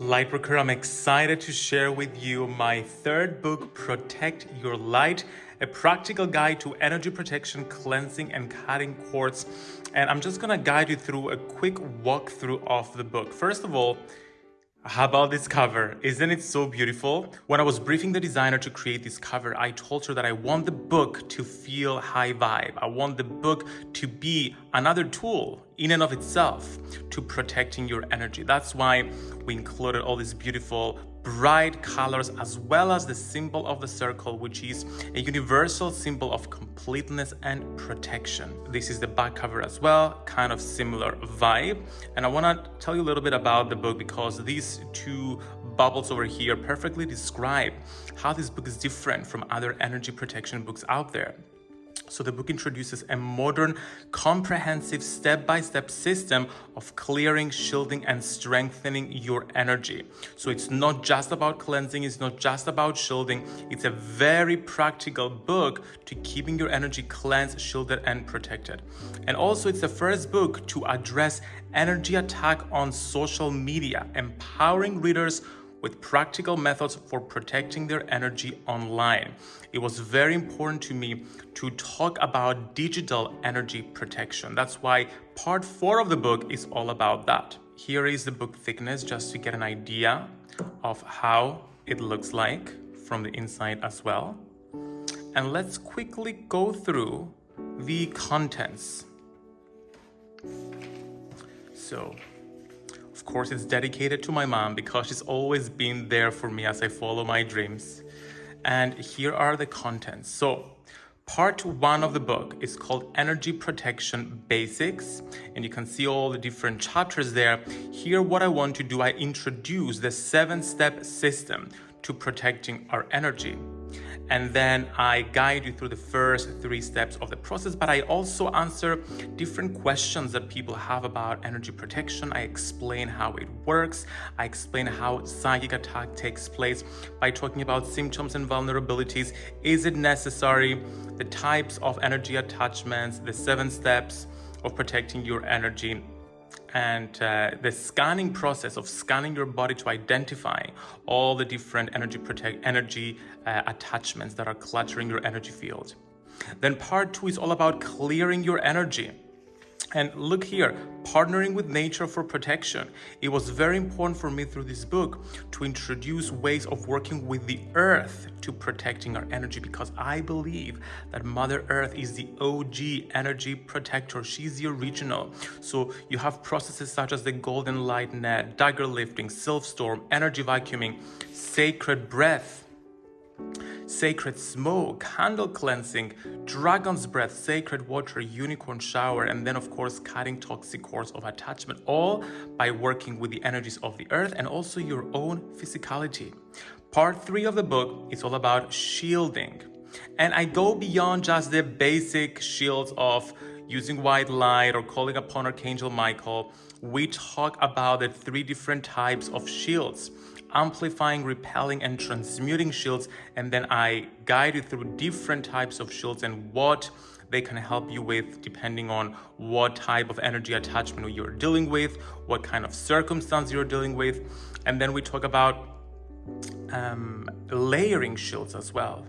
Lightworker, I'm excited to share with you my third book, Protect Your Light, a practical guide to energy protection, cleansing, and cutting cords. And I'm just gonna guide you through a quick walkthrough of the book. First of all, how about this cover? Isn't it so beautiful? When I was briefing the designer to create this cover, I told her that I want the book to feel high vibe. I want the book to be another tool in and of itself to protecting your energy. That's why we included all these beautiful bright colors as well as the symbol of the circle which is a universal symbol of completeness and protection. This is the back cover as well kind of similar vibe. And i want to tell you a little bit about the book because these two bubbles over here perfectly describe how this book is different from other energy protection books out there so the book introduces a modern, comprehensive step-by-step -step system of clearing, shielding, and strengthening your energy. So it's not just about cleansing, it's not just about shielding, it's a very practical book to keeping your energy cleansed, shielded, and protected. And also it's the first book to address energy attack on social media, empowering readers with practical methods for protecting their energy online. It was very important to me to talk about digital energy protection. That's why part four of the book is all about that. Here is the book thickness just to get an idea of how it looks like from the inside as well. And let's quickly go through the contents. So of course, it's dedicated to my mom because she's always been there for me as I follow my dreams. And here are the contents. So Part one of the book is called Energy Protection Basics, and you can see all the different chapters there. Here, what I want to do, I introduce the seven-step system to protecting our energy and then I guide you through the first three steps of the process, but I also answer different questions that people have about energy protection. I explain how it works. I explain how psychic attack takes place by talking about symptoms and vulnerabilities. Is it necessary? The types of energy attachments, the seven steps of protecting your energy and uh, the scanning process of scanning your body to identify all the different energy protect energy uh, attachments that are cluttering your energy field. Then part two is all about clearing your energy. And look here, partnering with nature for protection. It was very important for me through this book to introduce ways of working with the earth to protecting our energy because I believe that Mother Earth is the OG energy protector. She's the original. So you have processes such as the golden light net, dagger lifting, sylph storm, energy vacuuming, sacred breath, sacred smoke, candle cleansing, dragon's breath, sacred water, unicorn shower, and then of course cutting toxic cords of attachment, all by working with the energies of the earth and also your own physicality. Part three of the book is all about shielding. And I go beyond just the basic shields of using white light or calling upon Archangel Michael. We talk about the three different types of shields amplifying, repelling, and transmuting shields. And then I guide you through different types of shields and what they can help you with depending on what type of energy attachment you're dealing with, what kind of circumstance you're dealing with. And then we talk about um, layering shields as well.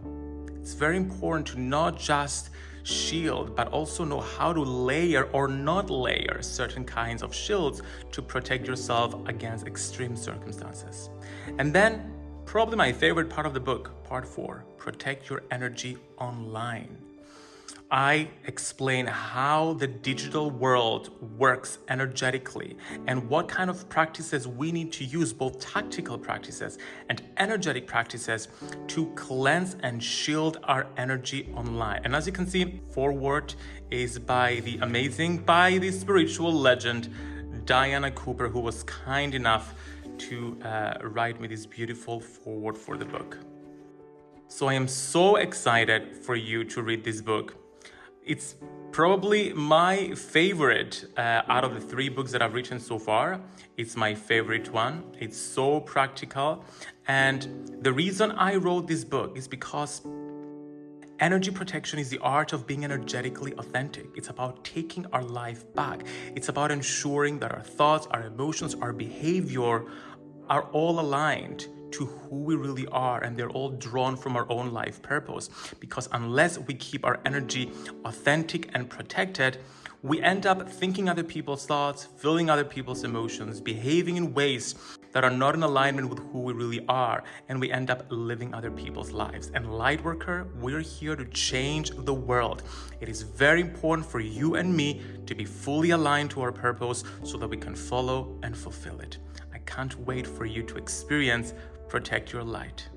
It's very important to not just shield, but also know how to layer or not layer certain kinds of shields to protect yourself against extreme circumstances. And then, probably my favorite part of the book, part four, protect your energy online. I explain how the digital world works energetically and what kind of practices we need to use, both tactical practices and energetic practices to cleanse and shield our energy online. And as you can see, Foreword is by the amazing, by the spiritual legend, Diana Cooper, who was kind enough to uh, write me this beautiful foreword for the book. So I am so excited for you to read this book. It's probably my favorite uh, out of the three books that I've written so far. It's my favorite one. It's so practical. And the reason I wrote this book is because Energy protection is the art of being energetically authentic. It's about taking our life back. It's about ensuring that our thoughts, our emotions, our behavior are all aligned to who we really are and they're all drawn from our own life purpose because unless we keep our energy authentic and protected we end up thinking other people's thoughts, feeling other people's emotions, behaving in ways that are not in alignment with who we really are, and we end up living other people's lives. And Lightworker, we're here to change the world. It is very important for you and me to be fully aligned to our purpose so that we can follow and fulfill it. I can't wait for you to experience Protect Your Light.